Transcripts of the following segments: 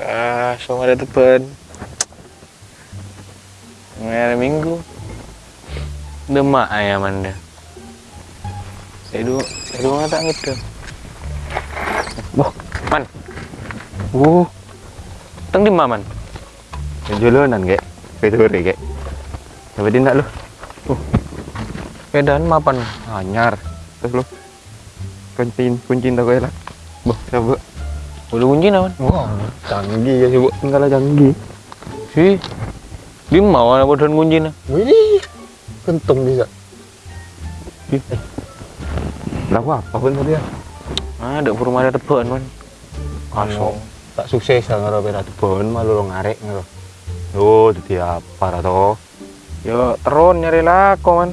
Ah, sama ada tepen. Hari Minggu. Demak ayam anda. Saya dulu, saya dulu nggak tak gitu. Boh, man. Uh, teng di man? Jolonan kayak kayak sore kayak. Coba dia nak lu. Keadaan mapan. Anyar. Terus lu. Kuncin, kuncin tak lah. Boh, coba. Udah kunci naman. Wah, canggih ya coba. Enggak lah canggih. Si, di mana bodohan kunci na? Wih, kentung bisa. Lah apa pun tadi ya? Ah, ada rumah ada tepen man. Anu, tak sukses lah ngaro beda tebon malu lo ngarek ngaro. Yo, dadi apa to? Yo, teron nyari lako man.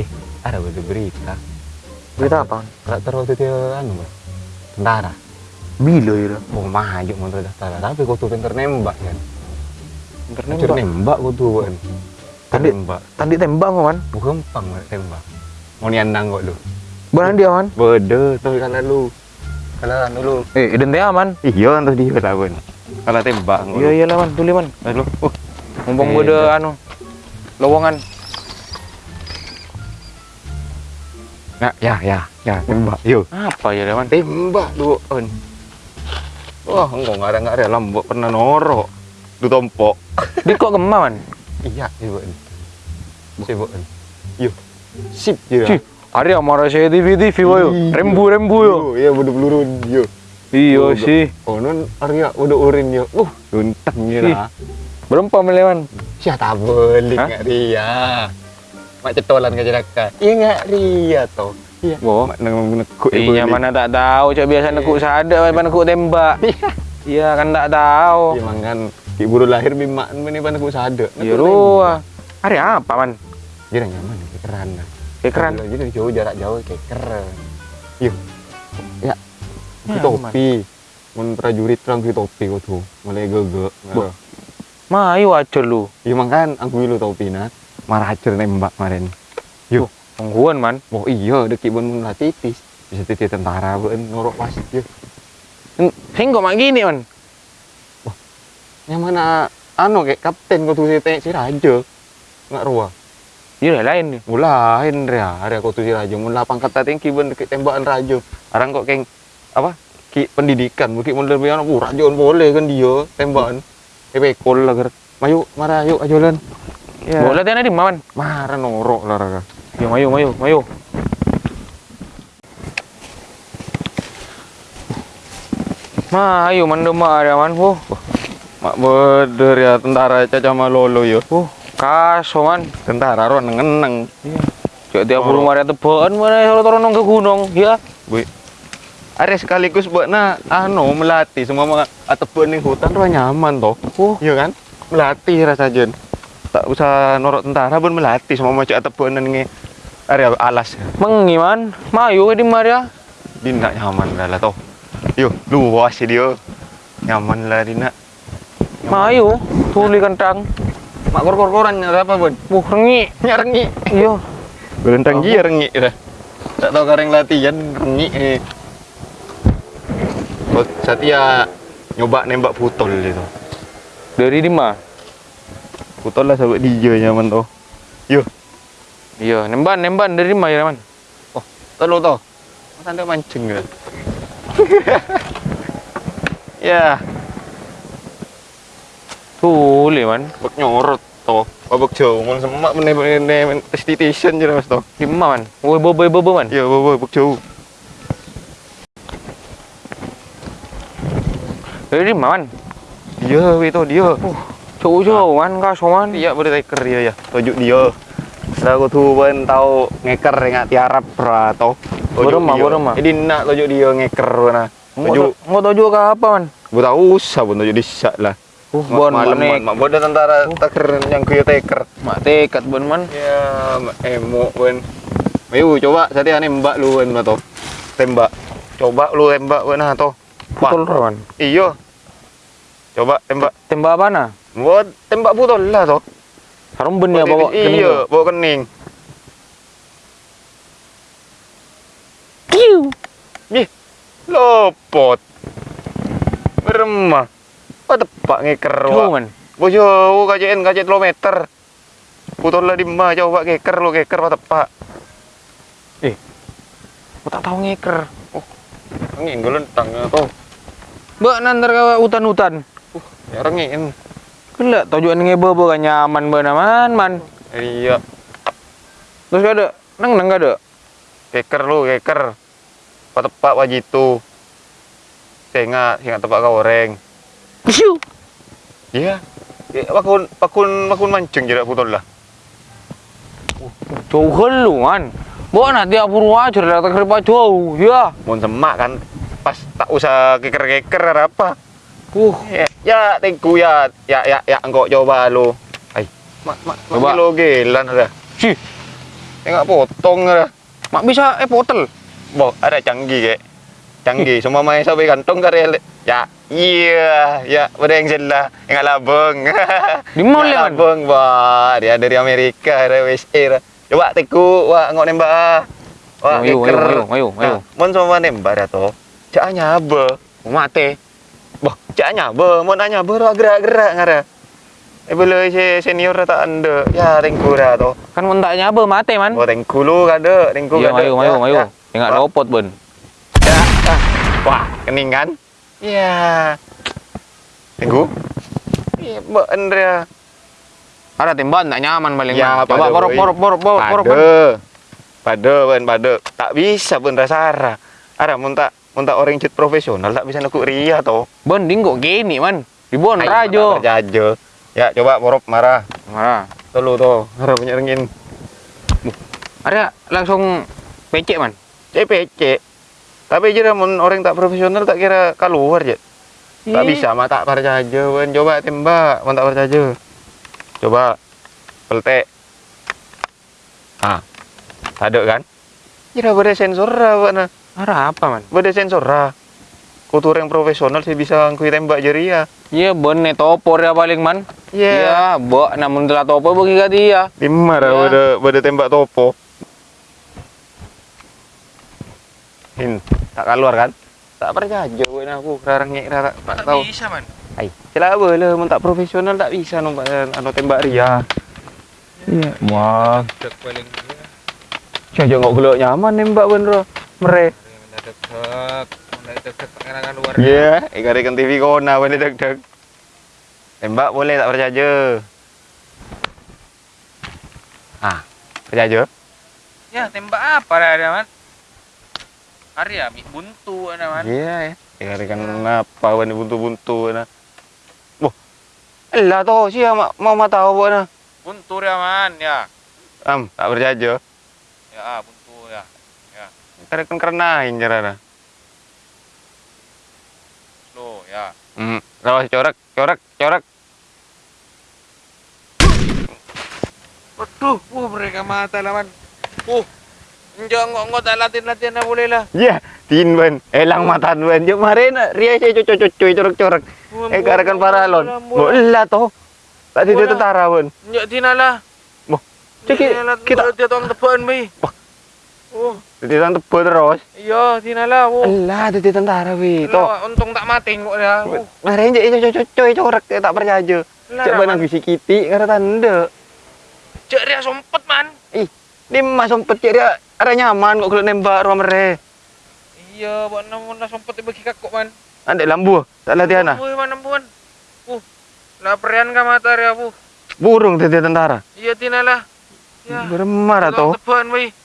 Eh, ada berita. Berita apa? Rak terus dadi anu, Mas. Tentara. Bilo ya. Mau maju mau tentara, tapi kok tuh pinter nembak kan. Internet Pinter nembak kok tuh kan. Tadi- nembak. Tadi tembak man. Bukan pang tembak. Mau niandang kok lu. Benar dia man. Bede, tuh kalau lu. Kalau anu lu. Eh, identitas aman. Iya, tuh dia lah pun. Kalau tembak. Iya iya lah man, tuli man. Lu. Oh, Mumpung Eh, dah. anu lowongan. ya, ya, ya, ya, tembak. Yuk. Apa ya man? tembak lu on wah enggak nggak ada nggak ada lambok pernah norok du tompok. Di kok gemah man? iya ibu sibuk yuk sip ya hari amarah saya TV TV boyo. Rembu rembu yo. iya. Udah peluru yo. Iya Oh, sih. oh non Arya udah urin yo uh luntang ya lah. Berapa melewan? siapa beli Hah? nggak Ria? Mak cetolan ke jelaka iya nggak Ria toh iya nang nekuk Iya mana tak tahu, cak biasa nekuk sada, mana nekuk tembak. Iya kan tak tahu. iya mangan ki buru lahir bimak ini pan nekuk sada Iya ruah. Hari apa man? Jadi nyaman ya. Kayak keren. Jadi jauh jarak jauh keren. Yuk. Ya. Di Nyaman. topi. Mun prajurit terang di topi kok tuh. Mulai gege. Ma, ayo aja lu. Iya makan aku lu topi nat. Marah aja nembak kemarin. Yuk. Pengguan man. Oh iya, deki bun mun titis. Bisa titis tentara bun norok pas. Sing kok mak gini man. Yang mana anu kayak kapten kok tuh si si raja. Nggak ruah. Iya lain nih. Mulain ria, ria kok tuh si raja. Mula pangkat tinggi bun deki tembakan raja. Arang kok keng apa? Ki pendidikan, mungkin mun lebih anak, raja boleh kan dia tembakan. Eh bekol lah ger. Mayu, marah yuk ajolan. Ya. Boleh tiana di mana man? Marah norok lah raga. Yo mayu mayu mayu. Ma, ayo man demak dia man. Oh, Mak beder ya tentara caca malolo yo. oh, kaso man. Tentara ron ngeneng. Iya. Cak tiap Oh. rumah ada tebaan mana kalau turun ke gunung, ya. Bu. Are sekaligus buat na anu melatih semua mga atebon ning hutan ro nyaman toh. Oh, Iya kan? Melatih rasa jen. Tak usah norok tentara pun melatih semua macam atebon nge area alas. mengi man. Mayu di Maria. Dina nyaman lah lah toh. Yo, luas dia. Nyaman lah dina. Mayu, tuli kentang. Mak kor-kor-koran apa pun. Buh, rengi. Nyarengi. Iya. Berentang dia rengi dah. Tak tahu kareng latihan rengi eh. Oh, Satya nyoba nembak putol itu. Dari di mana? Putol lah sahabat dia nyaman toh. Yo, Iya, nemban nemban dari mana ya man? tolo toh. Masa anda mancing ya? ya, Tuli man. bak nyorot toh. Babak jauh, mau semak menemani testitation je mas toh. Di mana man? Woi bobo bobo man. Ya, bawa bak jauh. Dari man? Dia, toh dia. Cuk cuk man kaso man. Iya, taker dia ya. Tujuk dia. Aku tuh pun tahu ngeker nggak tiarap pra toh. Tujuk Beremah, dia. beremah. Jadi nak tujuk dia ngeker na. Mau Tujuk, mau juga ke apa man? gue tahu usah pun tujuk disak lah. Uh, bon malam manek. mak bodoh tentara taker yang kuyo taker. Mak tekat bon man. Ya, emo pun. Ayo coba saya nembak lu pun toh. Tembak. Coba lu tembak pun nah toh. Wah, Putol man. Iya. Coba tembak. Tembak apa na? Buat tembak putol lah toh. Harum ben ya bawa kening. Iya, bawa kening. Kiu. Ih, lopot. Beremah. Wah tepak ngeker wak. Bo jauh kajian kajian kilometer. Putul lah di mah jauh wak ngeker lo ngeker wah tepak. Eh, aku tak tahu ngeker. Oh, angin gue lentang ya toh. Mbak nanti ke hutan-hutan. Ya rengin. Kelak tujuan ngebe kan nyaman bener man man. Iya, Terus gak ada, neng neng gak ada. ngeker lo ngeker. Wah tepak wah jitu. Sengat, sengat tepak kau goreng. Piu. Iya. Ya, pakun pakun pakun mancing jerak putul lah. Jauh kelu man. Bawa nanti apur wajar datang kerja jauh. Ya. Mun semak kan pas tak usah keker-keker apa. Uh. Ya, ya tengku ya, ya ya ya engkau coba lo. Ai, mak mak mak Coba. kilo gelan ada. Sih. Tengok potong ada. Mak bisa eh potel. Bo, ada canggih kek. Canggih, semua main sampai kantong karya. Ya, iya, ya, yang jelas, yang labeng. Di Yang Man? labeng, wah, dia dari Amerika, dari USA. dah. Coba teku, wah, ngok nembak. ah. Wah, Ayo, ayo, ayo, ayo, ayo. Nah, Mon sama nembak dah toh. Cak nyabe. Mate. Boh, cak nyabe, mon nyabe ro gerak-gerak ngara. Eh boleh si senior tak anda. Ya, tengku dah toh. Kan mentaknya apa mate man. Oh, tengku lu kada, tengku Iya, kada. Ya, ayo, ayo. ya. Tengok Wah. lopot ben. Ya. ah. Wah, kening kan? Ya. Tunggu. Iya, Mbak Andrea. Ada tembak tak nyaman paling Ya. Coba porok porok porok porok. man. Pada. Pada, ben, pada. Tak bisa ben rasara. Ada mun tak mun tak orang jet profesional tak bisa nukuk ria toh. Bonding kok gini man. Ai, rajo. Jajo. Ya, coba porop marah. Marah. Tolu toh, harap punya rengin. Ada langsung pecek man. CPC. Tapi je dah mun orang tak profesional tak kira keluar je. Tak bisa mah tak percaya ben coba tembak, mun tak percaya. Coba peltek. Ah. Ada kan? Kira berde sensor buat nah. Ada apa man? Berde sensor lah. Kutur yang profesional sih bisa ngkui tembak jeri ya. Iya bener topor ya paling man. Iya. Iya, bok namun telah topor bagi kat dia. Lima dah Ya. berde tembak topo. Hin, tak keluar kan? Tak percaya gue aku rarang ngek rara tak tahu. bisa man. Ai, celah lah mun tak profesional tak bisa numpak anu tembak ria. Iya, wah. Dek paling Jaja nggak gelok nyaman nembak bener. Mere. Mendadak dek pengen luar. Iya, ikarikan TV kona bener deg deg. Tembak boleh tak percaya je. Ah, percaya je. Ya tembak apa dah ada man? Arya mi buntu ada man. Iya, ya. Ikarikan apa bener buntu-buntu nah. Wah. Elah toh sih mau mau tahu buat. Buntu ya man ya. Am, tak percaya je. Ya ah, ya. Ikarikan kerenain jarana. Slow ya. Hmm, rawas corak, corak, corak. Waduh, uh, mereka mata lah man. Uh, enggak, enggak, tak latihan-latihan dah boleh lah. Ya, tin ban. Elang matan ban. Jom maren ria saya cucu cucu corak corak. Eh karakan paralon. Bola toh. Tak Bola. tentara ban. Enggak, tina lah. Boh, cek kita Dia tuang tepan, bi. Oh, di tentara tebu terus. iya, tina lah. Oh, Alah, ada tentara wi. Toh. Lah, untung tak mati kok dah. Oh, Maren je cucu cucu corak tak percaya. lah, Cek ban bisi kiti ngara tanda. Cek dia sompet, man. Ih, di mas sempet cek dia ada nyaman kok kalau nembak rumah mere. Iya, buat namun dah sompet bagi kakak, man. Ande lambu, tak latihan ah. Lampu, man, lampu, man. Uh, laparian ka mata dia, bu. Burung tadi tentara. Iya, tina lah. Ya, Bermarah tuang toh. tepan, bi.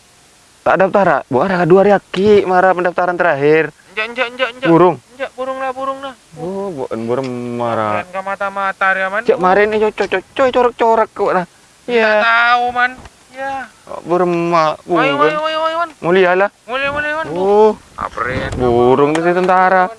Tak daftar ah. Bu ada dua riaki marah pendaftaran terakhir. Enjak, enjak, enjak, enjak. Burung. Enjak, burung lah, burung lah. Oh, bukan burung marah. Laparian ka mata-mata dia, man. Cek marin ini coy coy corak corak kok. Tak Iya. tahu, man. Ya. Burung ma Ayo, burung. Mulia lah. Mulai, mulai, man. Oh, burung itu tentara.